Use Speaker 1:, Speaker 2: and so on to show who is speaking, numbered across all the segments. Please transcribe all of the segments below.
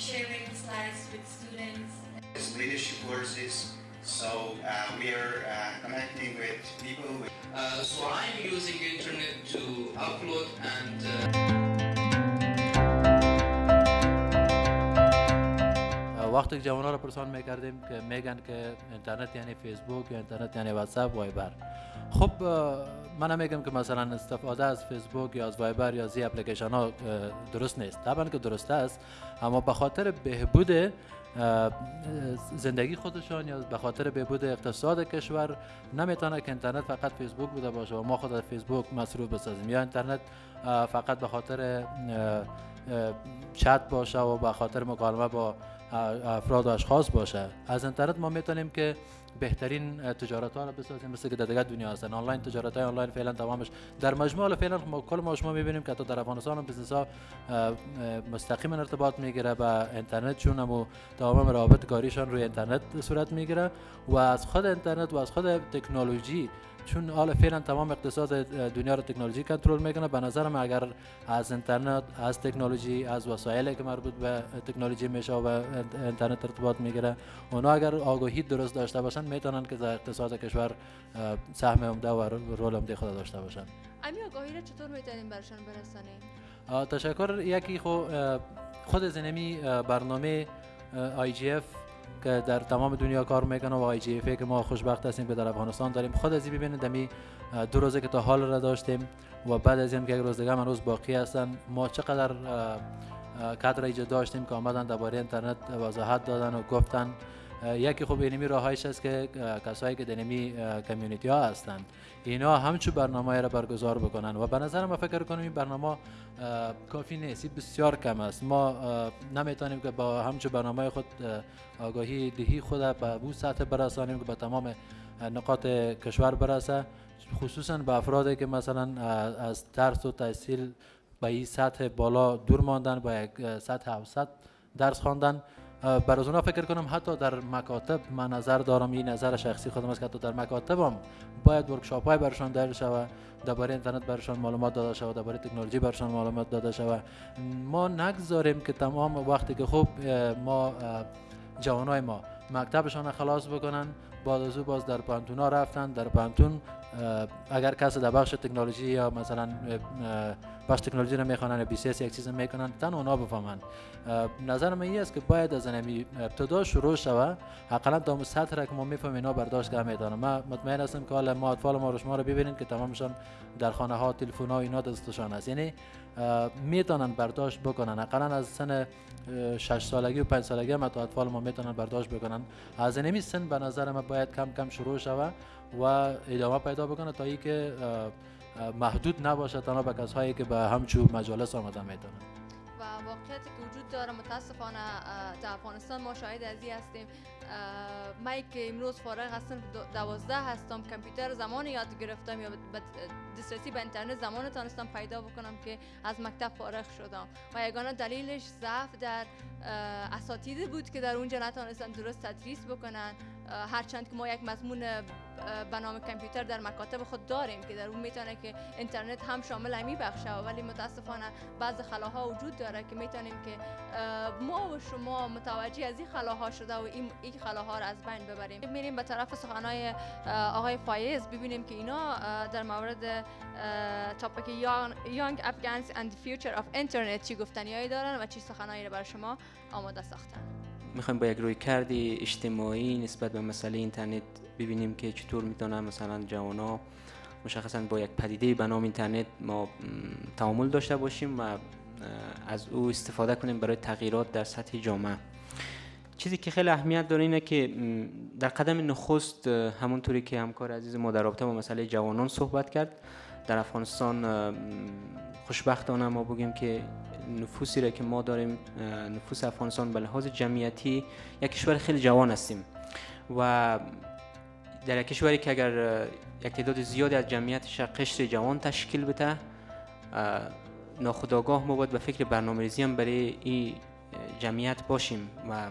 Speaker 1: sharing slides with students.
Speaker 2: It's leadership courses, so uh, we are uh, connecting with people. With
Speaker 3: Uh, so I'm using internet to upload and
Speaker 4: وقتی که جوان ها رو پرسان می‌کردیم که میگن که اینترنت یعنی فیسبوک یا اینترنت یعنی واتساپ وایبر. خب من نمیگم که مثلا استفاده از فیسبوک یا از وایبر یا زی اپلیکیشن ها درست نیست. طبعا که درست است اما به خاطر بهبود زندگی خودشان یا به خاطر بهبود اقتصاد کشور نمی‌تونه که اینترنت فقط فیسبوک بوده باشه و ما خود از فیسبوک مصروف بسازیم. یا اینترنت فقط به خاطر چت باشه و به خاطر مکالمه با افراد و اشخاص باشه. از اینترنت ما می‌تونیم که بهترین تجارت ها رو بسازیم مثل که در دیگه دنیا هستن. آنلاین تجارت های آنلاین فعلا تمامش. در مجموع فعلا ما کل ما شما می‌بینیم که حتی در افغانستان هم بزنس ها مستقیما ارتباط می‌گیره به اینترنت چون هم تمام روابط کاریشان روی اینترنت صورت می‌گیره و از خود اینترنت و از خود تکنولوژی چون حالا فعلا تمام اقتصاد دنیا رو تکنولوژی کنترل می‌کنه به نظرم اگر از اینترنت از تکنولوژی از وسایلی که مربوط به تکنولوژی میشه و اینترنت ارتباط می‌گیره اونا اگر آگاهی درست داشته باشن می‌تونن که در اقتصاد کشور سهم عمده و role عمده خود داشته باشن
Speaker 5: امی آگاهی را چطور می‌تونیم برشان برسانیم؟
Speaker 4: تشکر. یکی خو خود از همی برنامه IGF که در تمام دنیا کار می‌کنه و IGF که ما خوشبخت هستیم که در افغانستان داریم. خود از این ببینید دمی دو روزه که تا حال را داشتیم و بعد از این که یک روز دیگه روز باقی هستن ما چقدر کادر ایجاد داشتیم که آمدن درباره اینترنت وضاحت دادن و گفتن. یکی خوب اینمی راهایش است که کسایی که دنمی کمیونیتی ها هستند. اینا همچون برنامه را برگزار بکنن و به نظر ما فکر کنم این برنامه کافی نیست. بسیار کم است. ما نمی‌تونیم که با همچون برنامه خود اه، آگاهی دهی خود به او سطح برسانیم که به تمام نقاط کشور برسه. خصوصا به افرادی که مثلا از درس و تحصیل به این سطح بالا دور ماندن با یک سطح اوسط درس خواندن. بر از اونا فکر کنم حتی در مکاتب من نظر دارم این نظر شخصی خودم است که حتی در مکاتب هم باید ورکشاپ های برشان داده شود درباره اینترنت برشان معلومات داده شود درباره تکنولوژی برشان معلومات داده شود. ما نگذاریم که تمام وقتی که خوب ما جوانای ما مکتبشان خلاص بکنن بعد از او باز در پانتونا رفتن در پانتون اگر کسی در بخش تکنولوژی یا مثلا بخش تکنولوژی رو می‌خوانن یا بی سی یک چیز می‌کنن تن اونا بفهمن. نظر من این است که باید از نمی ابتدا شروع شوه. حداقل تا اون سطح را که ما می‌فهمیم اینا برداشت که می‌تونن من مطمئن هستم که حالا ما اطفال ما رو شما رو ببینید که تمامشان در خانه ها تلفن ها اینا دستشان است. یعنی می‌تونن برداشت بکنن. حداقل از سن اه، شش سالگی و پنج سالگی هم اطفال ما می‌تونن برداشت بکنن. از نمی سن به نظر من باید کم کم شروع شوه. و ادامه پیدا بکنه تا اه، اه، محدود نباشه تنها به کسایی که به همچو مجالس آمدن می‌تونن
Speaker 5: و واقعیتی که وجود داره متاسفانه در افغانستان ما شاهد از این هستیم من که امروز فارغ هستم دو- دوازده هستم کامپیوتر زمان یاد گرفتم یا دسترسی به اینترنت زمان تانستم پیدا بکنم که از مکتب فارغ شدم. و یگانه دلیلش ضعف در اه، اساتیدی بود که در اونجا نتانستن درست تدریس بکنن. هرچند که ما یک مضمون به نام کامپیوتر در مکاتب خود داریم که در اون می‌تونه که اینترنت هم شامل امی بخشه ولی متاسفانه بعض خلاها وجود داره که می‌تونیم که ما و شما متوجه از این خلاها شده و این این خلاها رو از بین ببریم. میریم به طرف سخنهای آقای فایز. ببینیم که اینا در مورد topic Young Afghans and Future of Internet چی گفتنیایی دارن و چی سخنهایی رو بر شما آماده ساختن.
Speaker 6: می‌خوایم با یک روی کردی اجتماعی نسبت به مسئله اینترنت ببینیم که چطور می‌تونن مثلا جوانا مشخصا با یک پدیده به نام اینترنت ما تعامل داشته باشیم و از او استفاده کنیم برای تغییرات در سطح جامعه. چیزی که خیلی اهمیت داره اینه که در قدم نخست همونطوری که همکار عزیز ما در رابطه با مسئله جوانان صحبت کرد در افغانستان خوشبختانه ما بگیم که نفوسی را که ما داریم نفوس افغانستان به لحاظ جمعیتی یک کشور خیلی جوان هستیم و در کشوری که اگر یک تعداد زیادی از جمعیتش قشر جوان تشکیل بده اه، ناخودآگاه ما باید به فکر برنامه ریزی هم برای این جمعیت باشیم و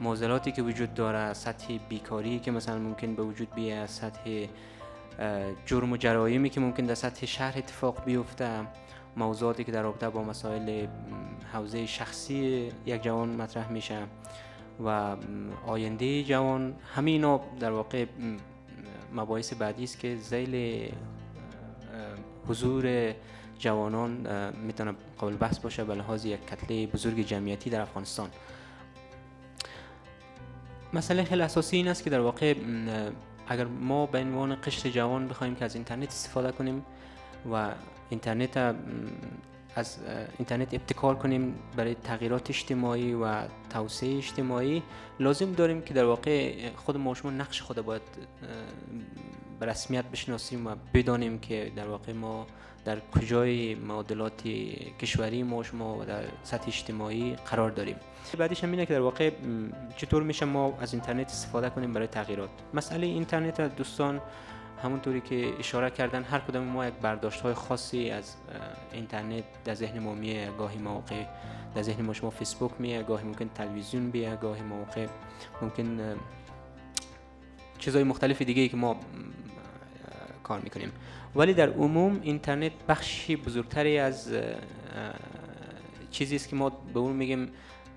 Speaker 6: معضلاتی که وجود داره سطح بیکاری که مثلا ممکن به وجود بیه سطح جرم و جرایمی که ممکن در سطح شهر اتفاق بیفته موضوعاتی که در رابطه با مسائل حوزه شخصی یک جوان مطرح میشه. و آینده جوان همه اینا در واقع مباحث بعدی است که زیل حضور جوانان می‌تونه قابل بحث باشه به لحاظ یک کتله بزرگ جمعیتی در افغانستان. مسئله خیلی اساسی این است که در واقع اگر ما به عنوان قشر جوان بخوایم که از اینترنت استفاده کنیم و اینترنت از اینترنت ابتکار کنیم برای تغییرات اجتماعی و توسعه اجتماعی. لازم داریم که در واقع خود ما شما نقش خود باید به رسمیت بشناسیم و بدانیم که در واقع ما در کجای معادلات کشوری ما شما و در سطح اجتماعی قرار داریم. بعدش هم اینه که در واقع چطور میشه ما از اینترنت استفاده کنیم برای تغییرات؟ مسئله اینترنت دوستان همونطوری که اشاره کردن هر کدام ما یک برداشت های خاصی از اینترنت در ذهن ما میه گاهی موقع در ذهن ما شما فیسبوک میه گاهی ممکن تلویزیون بیه گاهی موقع ممکن چیزهای مختلف دیگه ای که ما کار می‌کنیم. ولی در عموم اینترنت بخشی بزرگتری از چیزی است که ما به اون میگیم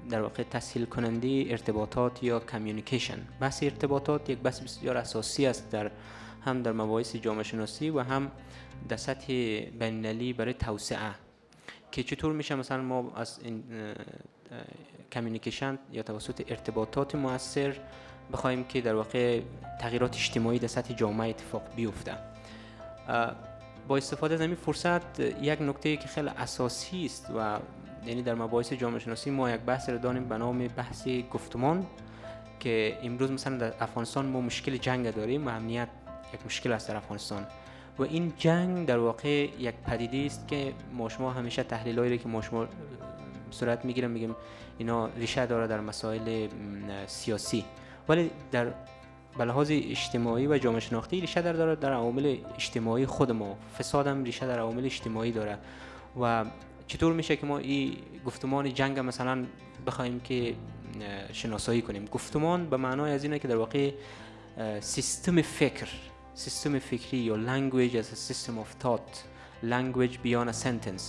Speaker 6: در واقع تسهیل کننده ارتباطات یا کمیونیکیشن بحث ارتباطات یک بحث بسیار اساسی است در هم در مباحث جامعه شناسی و هم در سطح بین‌المللی برای توسعه. که چطور میشه مثلا ما از این کمیونیکیشن یا توسط ارتباطات موثر بخوایم که در واقع تغییرات اجتماعی در سطح جامعه اتفاق بیفته. با استفاده از این فرصت یک نکته که خیلی اساسی است و یعنی در مباحث جامعه شناسی ما یک بحث رو داریم به نام بحث گفتمان که امروز مثلا در افغانستان ما مشکل جنگ داریم و امنیت یک مشکل است در افغانستان. و این جنگ در واقع یک پدیده است که ما شما همیشه تحلیل که ما شما صورت می‌گیرم میگیم اینا ریشه داره در مسائل سیاسی. ولی در به لحاظ اجتماعی و جامعه شناختی ریشه در داره در عوامل اجتماعی خود ما. فساد هم ریشه در عوامل اجتماعی داره. و چطور میشه که ما این گفتمان جنگ مثلا بخوایم که شناسایی کنیم؟ گفتمان به معنای از اینه که در واقع سیستم فکر سیستم فکری یا language as a system of thought language beyond a sentence.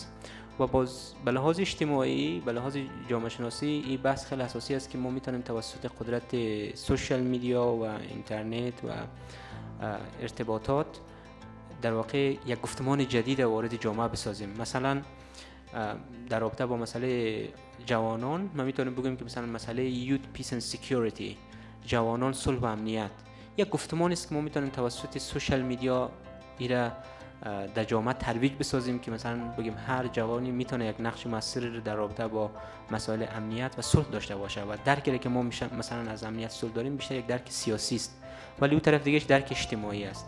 Speaker 6: و باز به لحاظ اجتماعی به لحاظ جامعه شناسی این بحث خیلی اساسی است که ما می‌تونیم توسط قدرت social media و اینترنت و ارتباطات در واقع یک گفتمان جدید وارد جامعه بسازیم. مثلا در رابطه با مسئله جوانان ما می‌تونیم بگیم که مثلا مسئله Youth, Peace and Security جوانان صلح و امنیت. یک گفتمان است که ما می‌تونیم توسط social media ایره در جامعه ترویج بسازیم که مثلا بگیم هر جوانی می‌تونه یک نقش موثر در رابطه با مسائل امنیت و صلح داشته باشه و درکی که ما مثلا از امنیت صلح داریم بیشتر یک درک سیاسی است. ولی اون طرف دیگه درک اجتماعی است.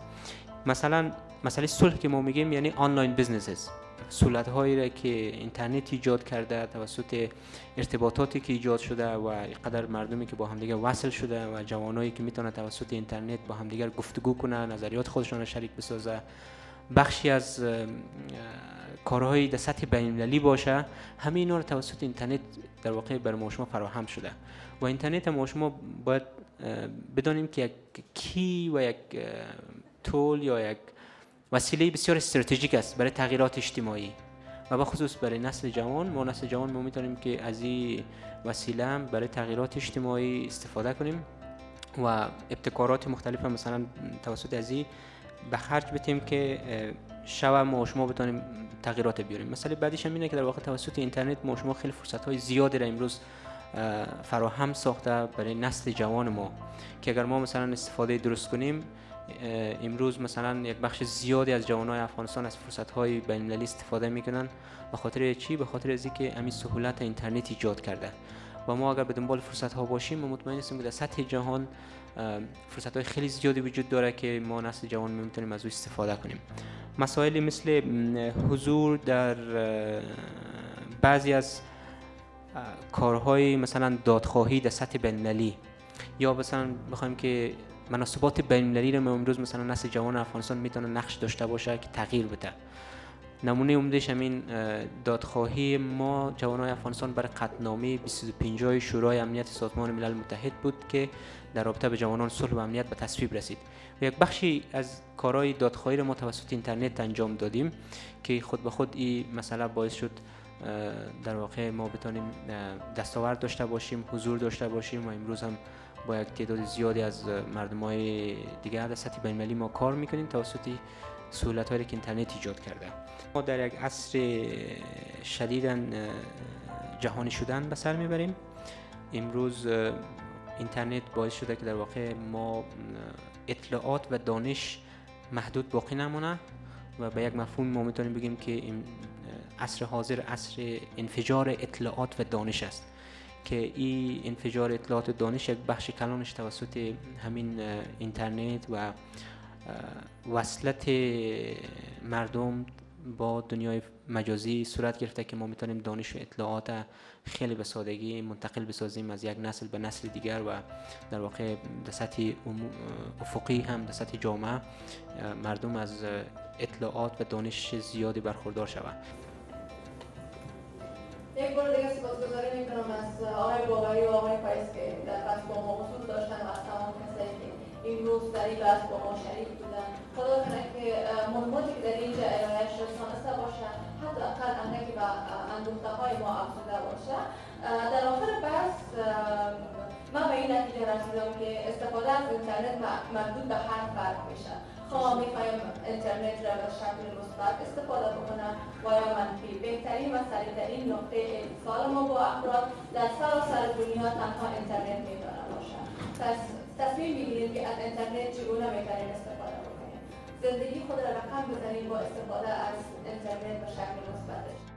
Speaker 6: مثلا مسئله صلح که ما میگیم یعنی online businesses. سهولت هایی را که اینترنت ایجاد کرده توسط ارتباطاتی که ایجاد شده و قدر مردمی که با همدیگه وصل شده و جوانایی که می‌تونه توسط اینترنت با همدیگر گفتگو کنه نظریات خودشان را شریک بسازه. بخشی از کارهایی در سطح بین‌المللی باشه. همه اینا رو توسط اینترنت در واقع بر ما شما فراهم شده. و اینترنت ما شما باید بدانیم که یک کی و یک تول یا یک وسیله بسیار استراتژیک است برای تغییرات اجتماعی. و به خصوص برای نسل جوان ما نسل جوان ما می‌تونیم که از این وسیله برای تغییرات اجتماعی استفاده کنیم و ابتکارات مختلف مثلا توسط از این به خرج بتیم که شب ما شما بتونیم تغییرات بیاریم. مثلا بعدش هم اینه که در واقع توسط اینترنت ما شما خیلی فرصت های زیادی را امروز فراهم ساخته برای نسل جوان ما. که اگر ما مثلا استفاده درست کنیم امروز مثلا یک بخش زیادی از جوانای افغانستان از فرصت های بین استفاده می‌کنن به خاطر چی؟ به خاطر از اینکه همین سهولت اینترنت ایجاد کرده. و ما اگر به دنبال فرصت ها باشیم ما مطمئن هستیم که در سطح جهان فرصت های خیلی زیادی وجود داره که ما نسل جوان می‌تونیم از او استفاده کنیم. مسائلی مثل حضور در بعضی از کارهای مثلا دادخواهی در سطح بین‌المللی یا مثلا بخوایم که مناسبات بین‌المللی رو امروز مثلا نسل جوان افغانستان می‌تونه نقش داشته باشه که تغییر بده. نمونه عمدش همین دادخواهی ما جوانای افغانستان برای قطنامه 25 شورای امنیت سازمان ملل متحد بود که در رابطه به جوانان صلح و امنیت به تصویب رسید. و یک بخشی از کارهای دادخواهی را ما توسط اینترنت انجام دادیم که خود به خود این مسئله باعث شد در واقع ما بتانیم دستاورد داشته باشیم حضور داشته باشیم و امروز هم با یک تعداد زیادی از مردم های دیگر در سطح بین ما کار می‌کنیم توسط سهولت هایی که اینترنت ایجاد کرده. ما در یک عصر شدیدا جهانی شدن به سر می‌بریم. امروز اینترنت باعث شده که در واقع ما اطلاعات و دانش محدود باقی نمونه و به یک مفهوم ما می‌تونیم بگیم که این عصر حاضر عصر انفجار اطلاعات و دانش است. که این انفجار اطلاعات دانش یک بخش کلانش توسط همین اینترنت و وصلت مردم با دنیای مجازی صورت گرفته که ما می‌تونیم دانش و اطلاعات خیلی به سادگی منتقل بسازیم از یک نسل به نسل دیگر و در واقع در سطح افقی هم در سطح جامعه مردم از اطلاعات و دانش زیادی برخوردار شوند.
Speaker 5: یک بار دیگه سپاسگزاری می‌کنم از آقای باوری و آقای فایز که در بحث با ما حضور داشتن و از تمام کسایی که امروز در این بحث با ما شریک بودن. خدا کنه که مهماتی که در اینجا ارائهش رسانسته باشه حتی اقل اندکی به اندوخته های ما افزوده باشه. در آخر بحث من به این نتیجه رسیدم که استفاده از اینترنت مردود به هر فرد میشه. خواه می‌خوایم اینترنت را به شکل مثبت استفاده بکنم. و یا منفی بهترین و سریعترین نقطه اتصال ما با افراد در سراسر دنیا تنها اینترنت می‌تونه باشه پس تصمیم بگیریم که از اینترنت چگونه می‌تونیم استفاده بکنیم. زندگی خود را رقم بزنیم با استفاده از اینترنت به شکل مثبتش.